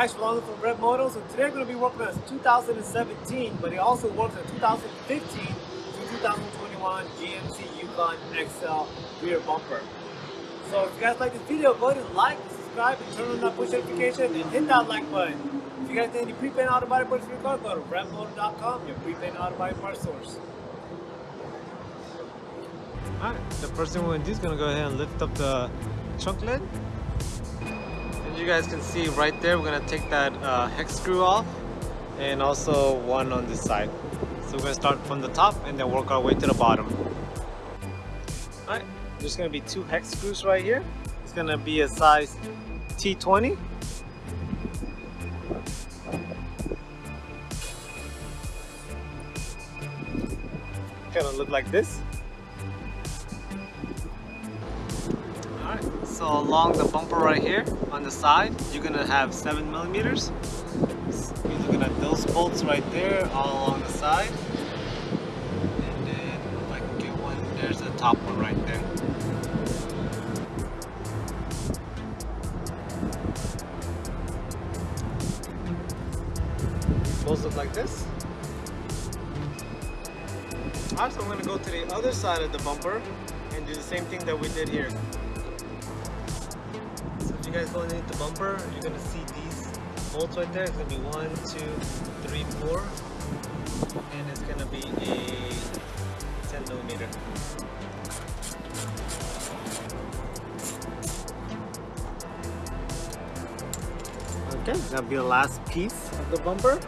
Guys, Shalom from Red Motos, and today we're going to be working on 2017, but it also works on 2015 to 2021 GMC Yukon XL rear bumper. So if you guys like this video, go ahead and like, subscribe, and turn on that push notification, and hit that like button. If you guys need any prepaid auto body parts for your car, go to redmotor.com, your prepaid auto body parts source. Alright, the first thing we're going to do is going to go ahead and lift up the trunk lid. You guys can see right there, we're to take that uh, hex screw off and also one on this side. So we're to start from the top and then work our way to the bottom. Alright, there's to be two hex screws right here. It's to be a size T20. Kind of look like this. So along the bumper right here on the side, you're gonna have seven millimeters. You're looking at those bolts right there all along the side. And then can get one, there's the top one right there. Those look like this. Alright, so I'm gonna go to the other side of the bumper and do the same thing that we did here you guys go underneath the bumper, you're gonna see these bolts right there. It's gonna be one, two, three, four, and it's gonna be a 10 millimeter. Okay, that'll be the last piece of the bumper.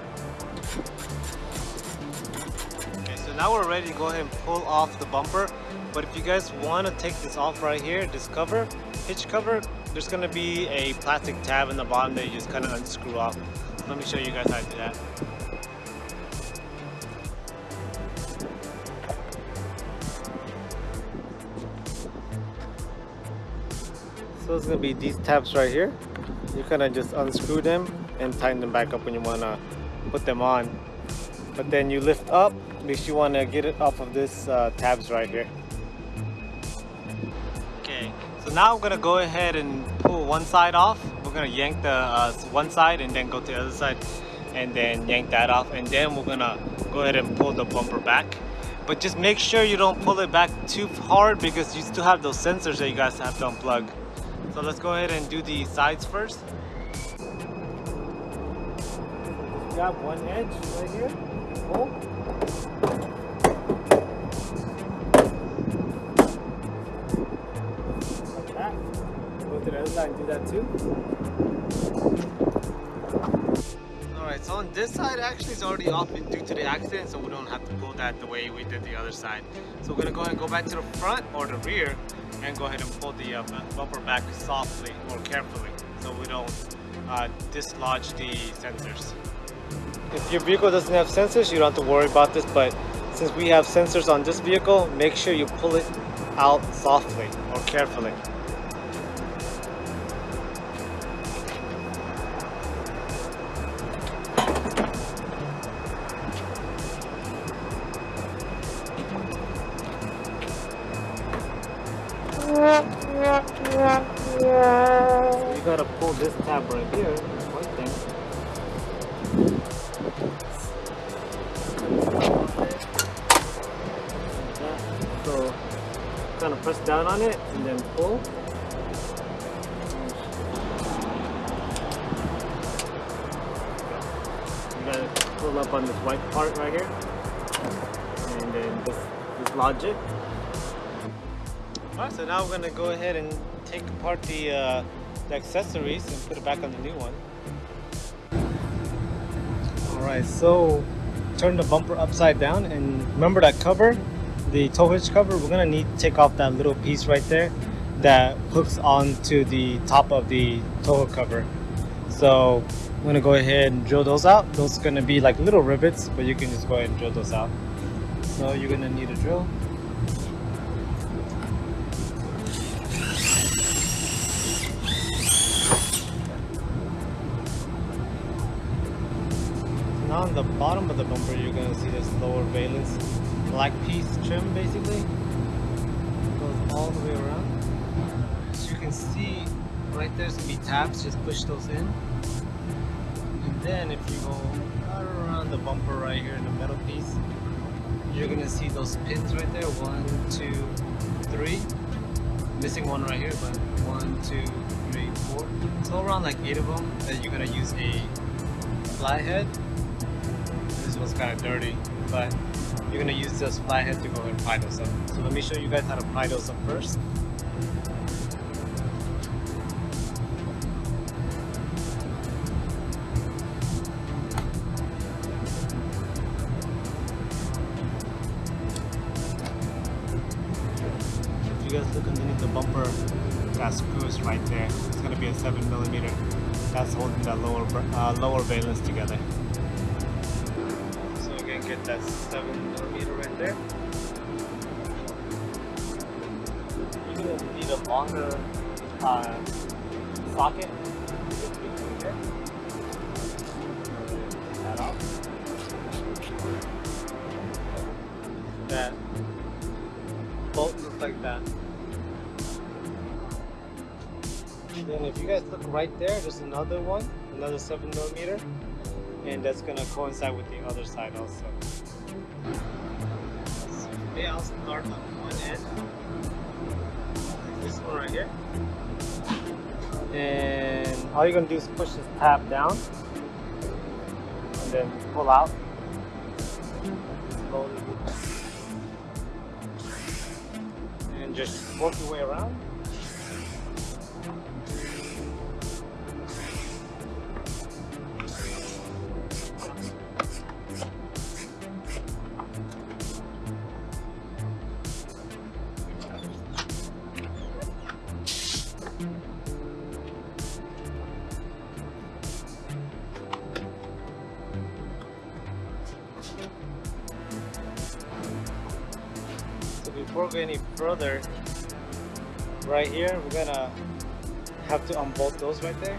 Okay, so now we're ready to go ahead and pull off the bumper. But if you guys want to take this off right here, this cover, hitch cover, there's going to be a plastic tab in the bottom that you just kind of unscrew off. Let me show you guys how to do that. So it's going to be these tabs right here. You kind of just unscrew them and tighten them back up when you want to put them on. But then you lift up, makes you want to get it off of this uh, tabs right here. Now I'm gonna go ahead and pull one side off. We're gonna yank the uh, one side and then go to the other side and then yank that off and then we're gonna go ahead and pull the bumper back. But just make sure you don't pull it back too hard because you still have those sensors that you guys have to unplug. So let's go ahead and do the sides first. Grab one edge right here, pull. Side and do that too. Alright, so on this side actually it's already off due to the accident so we don't have to pull that the way we did the other side. So we're going to go ahead and go back to the front or the rear and go ahead and pull the uh, bumper back softly or carefully so we don't uh, dislodge the sensors. If your vehicle doesn't have sensors, you don't have to worry about this, but since we have sensors on this vehicle, make sure you pull it out softly or carefully. You this tab right here, white thing. So kind of press down on it and then pull. You gotta pull up on this white part right here. And then this, this logic. Alright, so now we're gonna go ahead and take apart the uh, the accessories and put it back on the new one. Alright, so turn the bumper upside down and remember that cover, the tow hitch cover, we're gonna need to take off that little piece right there that hooks onto the top of the tow cover. So I'm gonna go ahead and drill those out. Those are gonna be like little rivets, but you can just go ahead and drill those out. So you're gonna need a drill. Now on the bottom of the bumper you're gonna see this lower valence black piece trim basically goes all the way around as you can see right there's gonna be tabs just push those in And then if you go around the bumper right here in the metal piece, you're gonna see those pins right there. One, two, three. Missing one right here, but one, two, three, four. So around like eight of them that you're gonna use a flathead. One's kind of dirty, but you're gonna use this flathead to go and pry those up. So let me show you guys how to pry those up first. If you guys look underneath the bumper, that screw is right there. It's gonna be a seven millimeter. That's holding that lower uh, lower valence together. Get that seven millimeter right there. You're gonna need a longer uh, socket. That off. That bolt looks like that. Then if you guys look right there, there's another one, another 7 millimeter, and that's gonna coincide with the other side also. So I'll start on one end, this one right here. And all you're gonna do is push this tab down, and then pull out. Slowly. And just work your way around. Before we any further, right here, we're gonna have to unbolt those right there.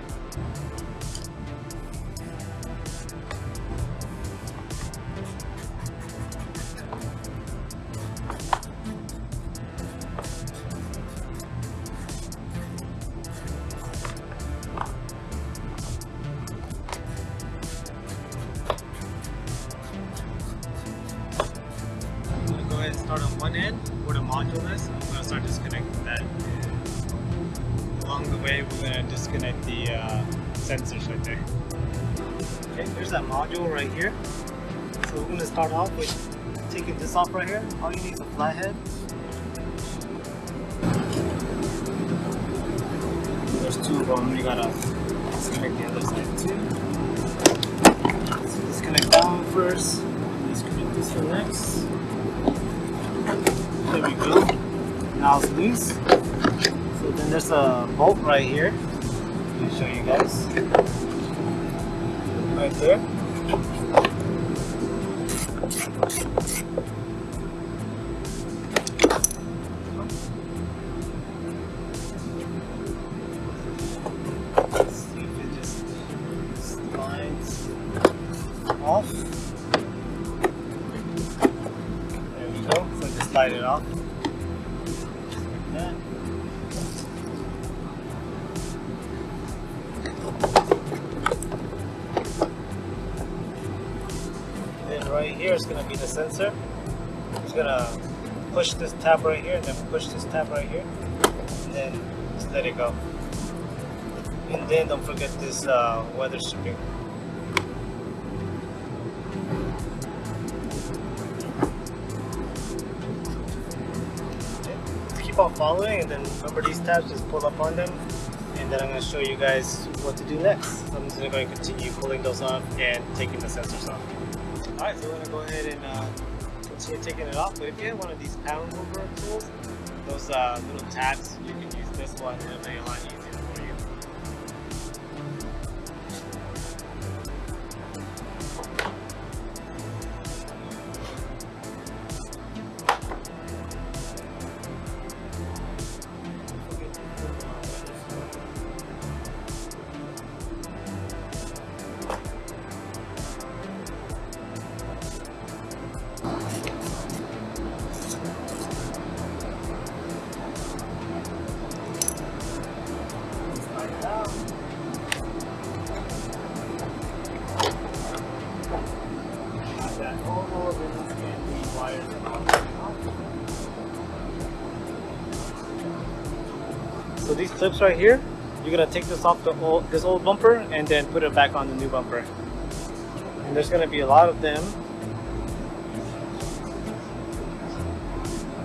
Module is. I'm gonna start disconnecting that. Along the way, we're gonna disconnect the uh, sensors right there. Okay, there's that module right here. So we're gonna start off with taking this off right here. All you need is a flathead. There's two of them. You gotta disconnect the other side too. So disconnect that one first. Disconnect this one next. There we go. Now it's loose. So then there's a bolt right here. Let me show you guys. Right there. Let's see if it just slides off. There we go. So just slide it off. Right here is gonna be the sensor. It's gonna push this tab right here and then push this tab right here. And then just let it go. And then don't forget this uh, weather stripping. keep on following and then remember these tabs just pull up on them and then I'm going to show you guys what to do next. I'm just going to continue pulling those off and taking the sensors off. Alright, so we're going to go ahead and uh, continue taking it off. But if you have one of these panel mover tools, those uh, little tabs, you can use this one and it'll. Clips right here, you're gonna take this off the old, this old bumper and then put it back on the new bumper. And there's gonna be a lot of them.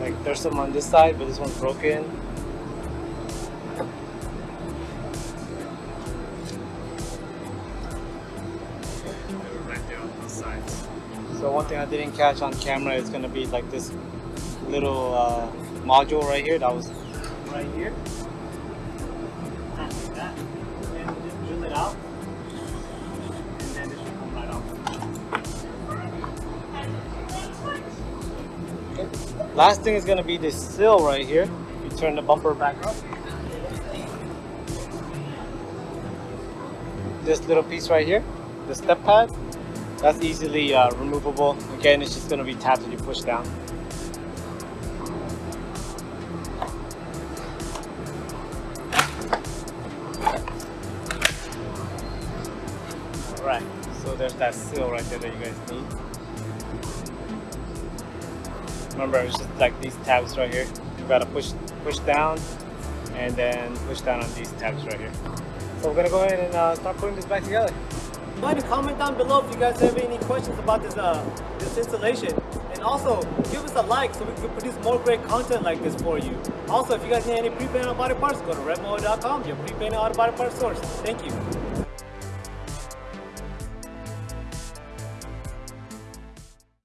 Like there's some on this side, but this one's broken. So one thing I didn't catch on camera is gonna be like this little uh, module right here that was right here. That. And just drill it out. And then it should come right off. Last thing is gonna be this sill right here. You turn the bumper back up. This little piece right here, the step pad, that's easily uh, removable. Again, it's just gonna be tapped that you push down. Alright, so there's that seal right there that you guys need. Remember, it's just like these tabs right here. You gotta push push down and then push down on these tabs right here. So we're gonna go ahead and uh, start putting this back together. Ahead and comment down below if you guys have any questions about this uh, this installation. And also, give us a like so we can produce more great content like this for you. Also, if you guys need any pre-painted body parts, go to redmo.com, your pre-painted auto body parts source. Thank you.